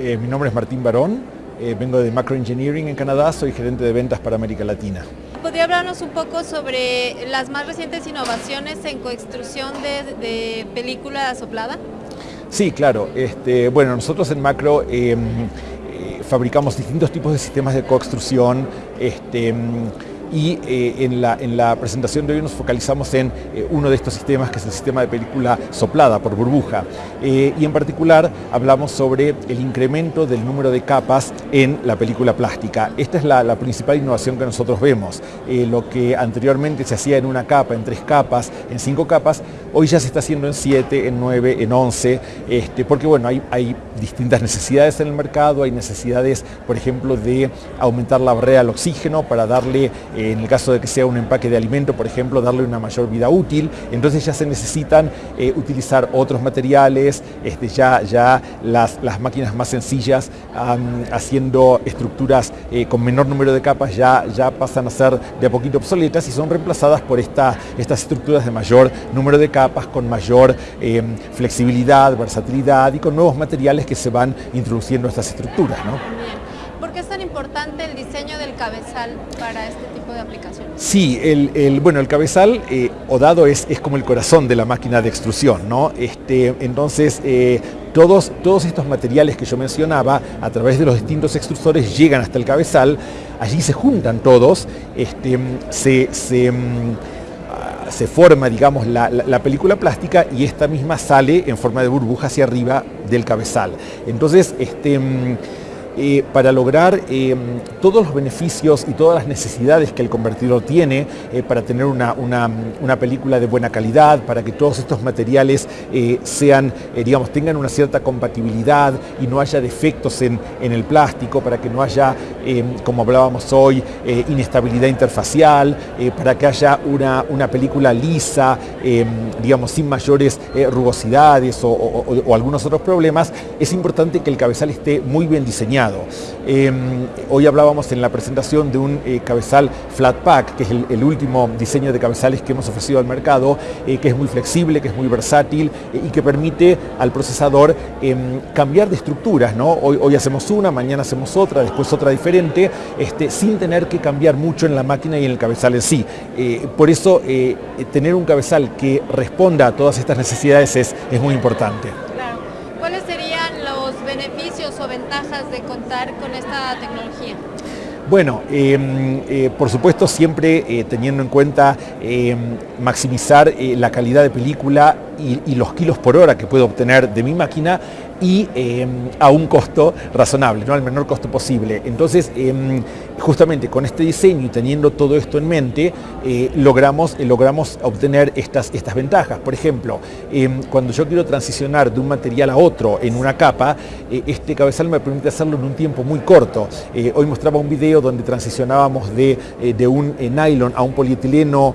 eh, mi nombre es Martín Barón, eh, vengo de Macro Engineering en Canadá, soy gerente de ventas para América Latina. ¿Podría hablarnos un poco sobre las más recientes innovaciones en coextrusión de, película soplada? Sí, claro. Este, bueno, nosotros en Macro em, eh, fabricamos distintos tipos de sistemas de coextrusión. Este, y eh, en, la, en, la, presentación de hoy nos focalizamos en eh, uno de estos sistemas que es el sistema de película soplada por burbuja eh, y en particular hablamos sobre el incremento del número de capas en la película plástica. Esta es la, principal innovación que nosotros vemos. lo que anteriormente se hacía en una capa, en tres capas, en cinco capas, hoy ya se está haciendo en siete, en nueve, en once, este, porque bueno, hay, hay distintas necesidades en el mercado, hay necesidades, por ejemplo, de aumentar la barrera al oxígeno para darle en el caso de que sea un empaque de alimento, por ejemplo, darle una mayor vida útil, entonces ya se necesitan eh, utilizar otros materiales, este, ya, ya las, máquinas más sencillas haciendo estructuras eh, con menor número de capas ya, ya pasan a ser de a poquito obsoletas y son reemplazadas por esta, estas estructuras de mayor número de capas, con mayor em, flexibilidad, versatilidad y con nuevos materiales que se van introduciendo a estas estructuras. ¿Por qué es tan importante el diseño del cabezal para este tipo de aplicaciones? Sí, el, bueno, el cabezal eh, o dado es, es, como el corazón de la máquina de extrusión, ¿no? Este, entonces, eh, todos, todos estos materiales que yo mencionaba, a través de los distintos extrusores, llegan hasta el cabezal, allí se juntan todos, este, se, se mm, se forma, digamos, la, la, película plástica y esta misma sale en forma de burbuja hacia arriba del cabezal. Entonces, este, mm, eh, para lograr eh, todos los beneficios y todas las necesidades que el convertidor tiene eh, para tener una, película de buena calidad, para que todos estos materiales sean, digamos, tengan una cierta compatibilidad y no haya defectos en, el plástico, para que no haya, como hablábamos hoy, inestabilidad interfacial, para que haya una, una película lisa, digamos, sin mayores rugosidades o algunos otros problemas, es importante que el cabezal esté muy bien diseñado Em, hoy hablábamos en la presentación de un eh, cabezal flat pack, que es el, último diseño de cabezales que hemos ofrecido al mercado, eh, que es muy flexible, que es muy versátil eh, y que permite al procesador em, cambiar de estructuras. Hoy, hacemos una, mañana hacemos otra, después otra diferente, este, sin tener que cambiar mucho en la máquina y en el cabezal en sí. por eso tener un cabezal que responda a todas estas necesidades es, muy importante o ventajas de contar con esta tecnología? Bueno, em, eh, por supuesto siempre eh, teniendo en cuenta em, maximizar eh, la calidad de película y, los kilos por hora que puedo obtener de mi máquina y em, a un costo razonable, ¿no? al menor costo posible. Entonces, em, justamente con este diseño y teniendo todo esto en mente, eh, logramos, eh, logramos obtener estas, estas ventajas. Por ejemplo, em, cuando yo quiero transicionar de un material a otro en una capa, eh, este cabezal me permite hacerlo en un tiempo muy corto. hoy mostraba un video donde transicionábamos de, de un nylon a un polietileno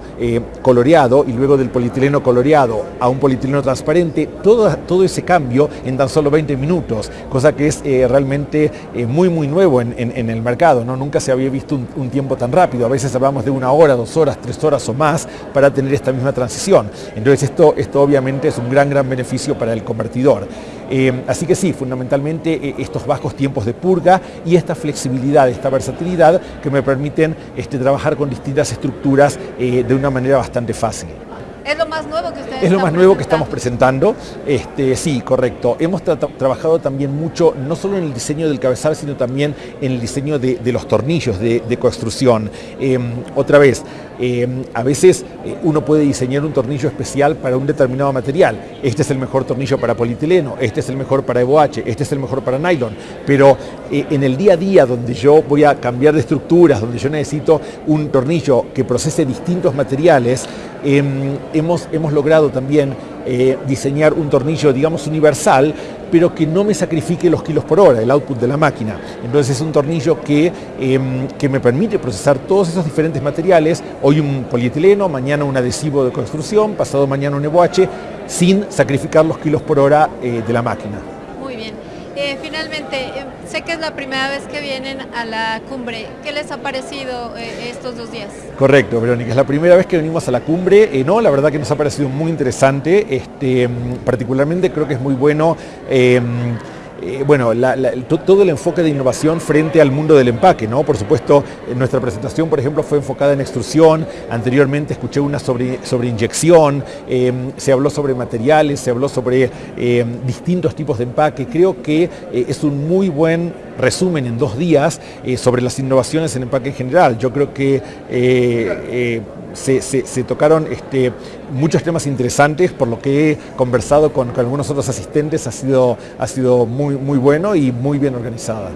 coloreado y luego del polietileno coloreado a un polietileno transparente, todo, todo ese cambio en tan solo 20 minutos, cosa que es eh, realmente eh, muy muy nuevo en, el mercado, ¿no? nunca se había visto un, tiempo tan rápido, a veces hablamos de una hora, dos horas, tres horas o más para tener esta misma transición. Entonces esto, esto obviamente es un gran gran beneficio para el convertidor. Eh, así que sí, fundamentalmente estos bajos tiempos de purga y esta flexibilidad, esta versatilidad que me permiten este, trabajar con distintas estructuras de una manera bastante fácil. Es lo más nuevo que ustedes Es lo más nuevo que estamos presentando. Este, sí, correcto. Hemos trabajado también mucho, no solo en el diseño del cabezal, sino también en el diseño de, los tornillos de, construcción. Em, otra vez, em, a veces eh, uno puede diseñar un tornillo especial para un determinado material. Este es el mejor tornillo para polietileno, este es el mejor para EVOH, este es el mejor para nylon. Pero eh, en el día a día, donde yo voy a cambiar de estructuras, donde yo necesito un tornillo que procese distintos materiales, em, hemos, hemos logrado también eh, diseñar un tornillo, digamos, universal, pero que no me sacrifique los kilos por hora, el output de la máquina. Entonces es un tornillo que, em, que me permite procesar todos esos diferentes materiales, hoy un polietileno, mañana un adhesivo de construcción, pasado mañana un EBOH, sin sacrificar los kilos por hora eh, de la máquina. Muy bien. Eh, finalmente, eh, sé que es la primera vez que vienen a la cumbre. ¿Qué les ha parecido eh, estos dos días? Correcto, Verónica. Es la primera vez que venimos a la cumbre. no, la verdad que nos ha parecido muy interesante. Este, mm, particularmente creo que es muy bueno bueno, todo el enfoque de innovación frente al mundo del empaque, ¿no? Por supuesto, nuestra presentación, por ejemplo, fue enfocada en extrusión, anteriormente escuché una sobre, sobre inyección, se habló sobre materiales, se habló sobre distintos tipos de empaque, creo que es un muy buen resumen en dos días sobre las innovaciones en empaque en general. Yo creo que se, tocaron este, muchos temas interesantes, por lo que he conversado con, algunos otros asistentes, ha sido, ha sido muy, muy bueno y muy bien organizada.